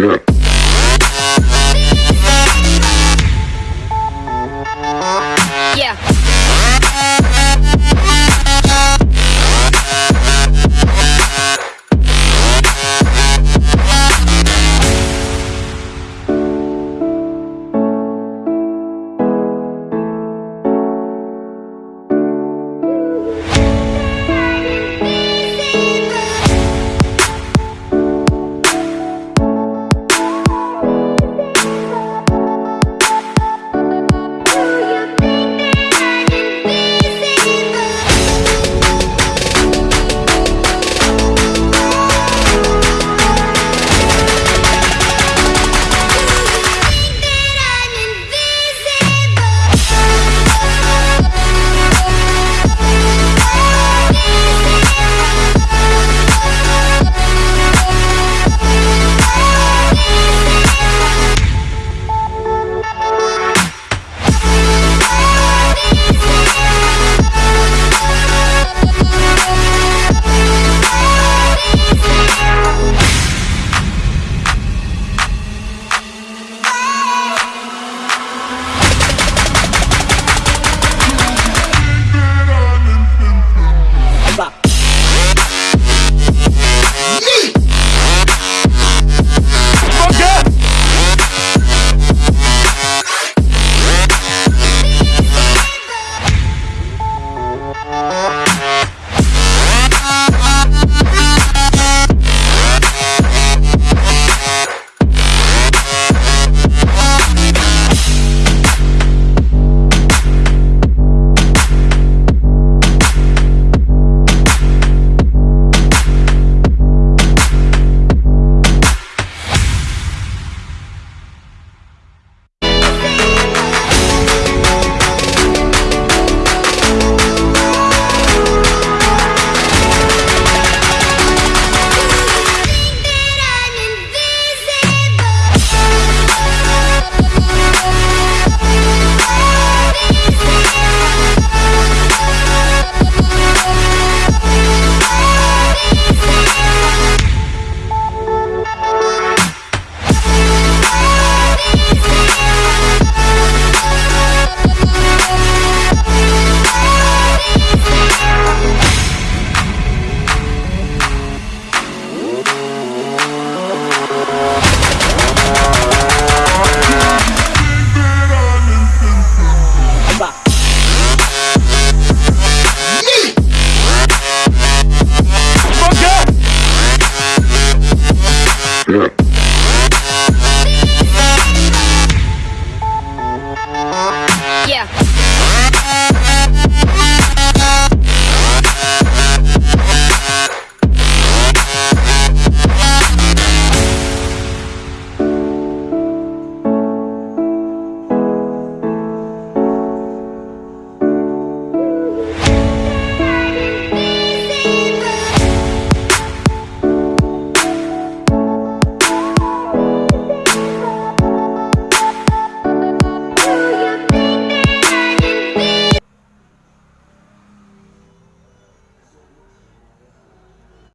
Yeah. Yeah. Yeah.